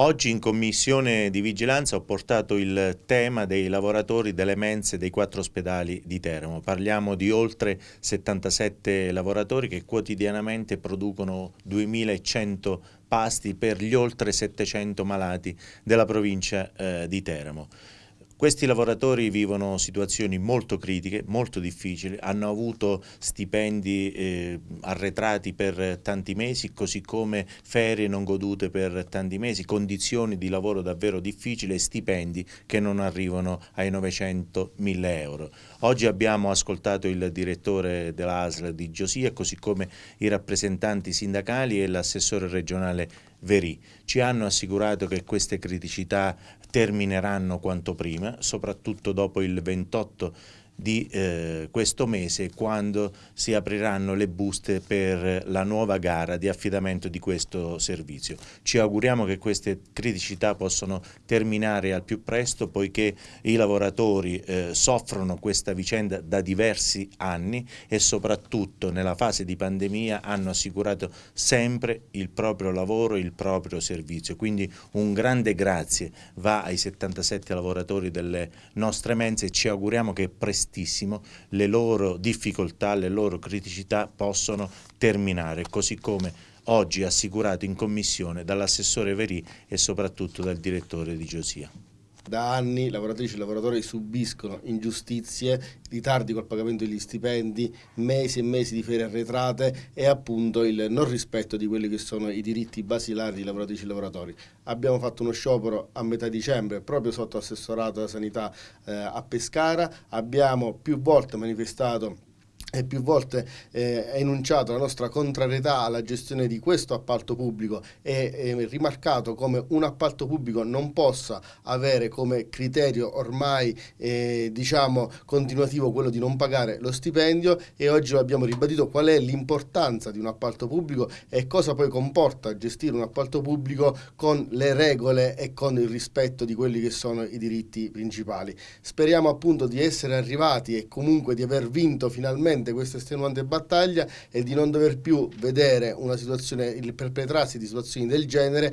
Oggi in commissione di vigilanza ho portato il tema dei lavoratori delle mense dei quattro ospedali di Teramo. Parliamo di oltre 77 lavoratori che quotidianamente producono 2100 pasti per gli oltre 700 malati della provincia eh, di Teramo. Questi lavoratori vivono situazioni molto critiche, molto difficili, hanno avuto stipendi eh, arretrati per tanti mesi, così come ferie non godute per tanti mesi, condizioni di lavoro davvero difficili e stipendi che non arrivano ai 900.000 euro. Oggi abbiamo ascoltato il direttore dell'ASL di Giosia, così come i rappresentanti sindacali e l'assessore regionale Verì. Ci hanno assicurato che queste criticità termineranno quanto prima, soprattutto dopo il 28 di eh, questo mese quando si apriranno le buste per la nuova gara di affidamento di questo servizio. Ci auguriamo che queste criticità possano terminare al più presto poiché i lavoratori eh, soffrono questa vicenda da diversi anni e soprattutto nella fase di pandemia hanno assicurato sempre il proprio lavoro, il proprio servizio. Quindi un grande grazie va ai 77 lavoratori delle nostre mense e ci auguriamo che prestino prestissimo le loro difficoltà, le loro criticità possono terminare, così come oggi assicurato in commissione dall'assessore Verì e soprattutto dal direttore di Giosia. Da anni lavoratrici e lavoratori subiscono ingiustizie, ritardi col pagamento degli stipendi, mesi e mesi di ferie arretrate e appunto il non rispetto di quelli che sono i diritti basilari di lavoratrici e lavoratori. Abbiamo fatto uno sciopero a metà dicembre proprio sotto assessorato alla sanità eh, a Pescara, abbiamo più volte manifestato e più volte eh, enunciato la nostra contrarietà alla gestione di questo appalto pubblico e eh, rimarcato come un appalto pubblico non possa avere come criterio ormai eh, diciamo continuativo quello di non pagare lo stipendio e oggi abbiamo ribadito qual è l'importanza di un appalto pubblico e cosa poi comporta gestire un appalto pubblico con le regole e con il rispetto di quelli che sono i diritti principali. Speriamo appunto di essere arrivati e comunque di aver vinto finalmente veramente questa estenuante battaglia e di non dover più vedere una situazione, il perpetrarsi di situazioni del genere